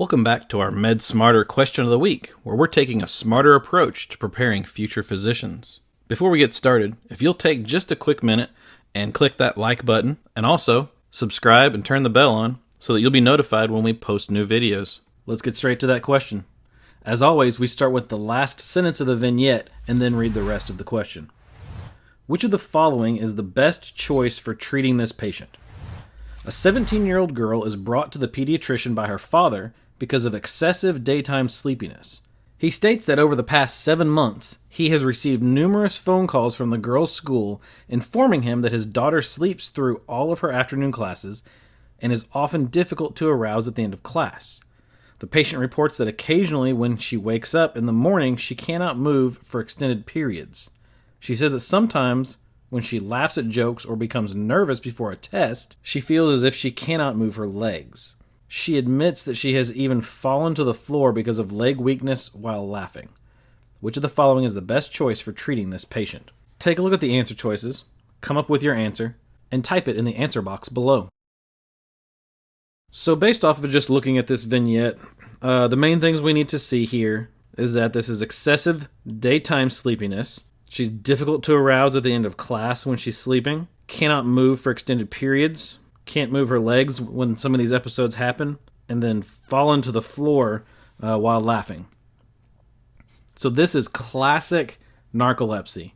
Welcome back to our Med Smarter question of the week, where we're taking a smarter approach to preparing future physicians. Before we get started, if you'll take just a quick minute and click that like button, and also subscribe and turn the bell on so that you'll be notified when we post new videos. Let's get straight to that question. As always, we start with the last sentence of the vignette and then read the rest of the question. Which of the following is the best choice for treating this patient? A 17 year old girl is brought to the pediatrician by her father because of excessive daytime sleepiness. He states that over the past seven months, he has received numerous phone calls from the girl's school informing him that his daughter sleeps through all of her afternoon classes and is often difficult to arouse at the end of class. The patient reports that occasionally, when she wakes up in the morning, she cannot move for extended periods. She says that sometimes when she laughs at jokes or becomes nervous before a test, she feels as if she cannot move her legs. She admits that she has even fallen to the floor because of leg weakness while laughing. Which of the following is the best choice for treating this patient? Take a look at the answer choices, come up with your answer, and type it in the answer box below. So, based off of just looking at this vignette, uh, the main things we need to see here is that this is excessive daytime sleepiness, She's difficult to arouse at the end of class when she's sleeping. Cannot move for extended periods. Can't move her legs when some of these episodes happen. And then fallen to the floor uh, while laughing. So, this is classic narcolepsy.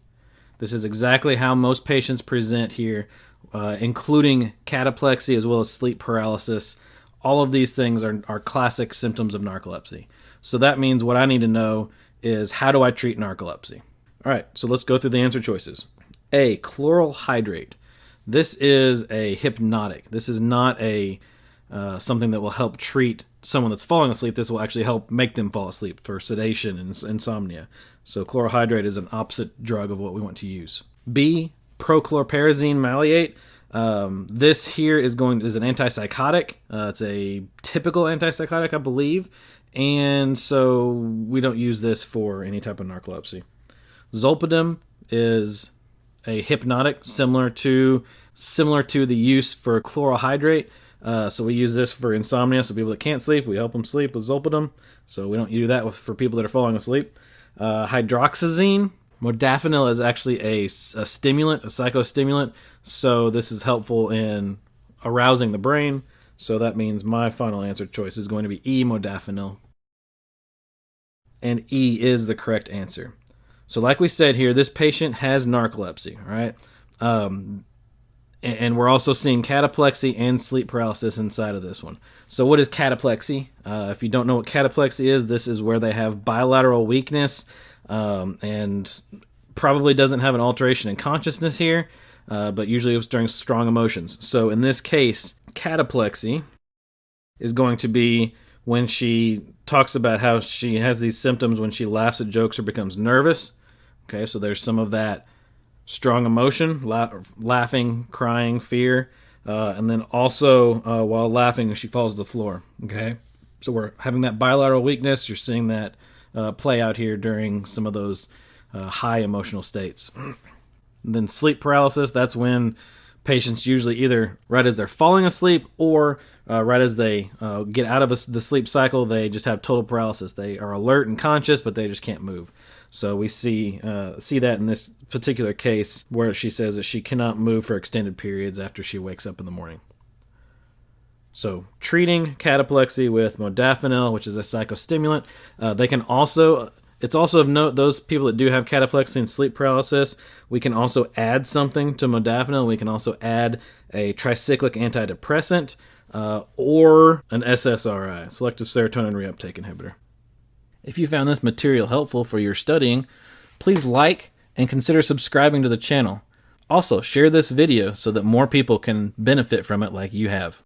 This is exactly how most patients present here, uh, including cataplexy as well as sleep paralysis. All of these things are, are classic symptoms of narcolepsy. So, that means what I need to know is how do I treat narcolepsy? All right, so let's go through the answer choices. A, chloral hydrate. This is a hypnotic. This is not a uh, something that will help treat someone that's falling asleep. This will actually help make them fall asleep for sedation and insomnia. So chloral hydrate is an opposite drug of what we want to use. B, prochlorperazine maleate. Um, this here is going is an antipsychotic. Uh, it's a typical antipsychotic, I believe, and so we don't use this for any type of narcolepsy. Zolpidem is a hypnotic similar to similar to the use for chloral hydrate. Uh, so we use this for insomnia. So people that can't sleep, we help them sleep with zolpidem. So we don't do that with, for people that are falling asleep. Uh, hydroxyzine, modafinil is actually a, a stimulant, a psychostimulant. So this is helpful in arousing the brain. So that means my final answer choice is going to be E, modafinil. And E is the correct answer. So, like we said here, this patient has narcolepsy, right? Um, and, and we're also seeing cataplexy and sleep paralysis inside of this one. So, what is cataplexy? Uh, if you don't know what cataplexy is, this is where they have bilateral weakness um, and probably doesn't have an alteration in consciousness here, uh, but usually it's during strong emotions. So, in this case, cataplexy is going to be when she talks about how she has these symptoms when she laughs at jokes or becomes nervous. Okay, so there's some of that strong emotion, la- laughing, crying, fear, uh, and then also uh, while laughing, she falls to the floor. Okay, so we're having that bilateral weakness. You're seeing that uh, play out here during some of those uh, high emotional states. And then sleep paralysis. That's when patients usually either right as they're falling asleep or uh, right as they uh, get out of a, the sleep cycle, they just have total paralysis. They are alert and conscious, but they just can't move. So we see uh, see that in this particular case where she says that she cannot move for extended periods after she wakes up in the morning. So treating cataplexy with modafinil, which is a psychostimulant, uh, they can also it's also of note those people that do have cataplexy and sleep paralysis, we can also add something to modafinil. We can also add a tricyclic antidepressant uh, or an SSRI, selective serotonin reuptake inhibitor. If you found this material helpful for your studying, please like and consider subscribing to the channel. Also, share this video so that more people can benefit from it like you have.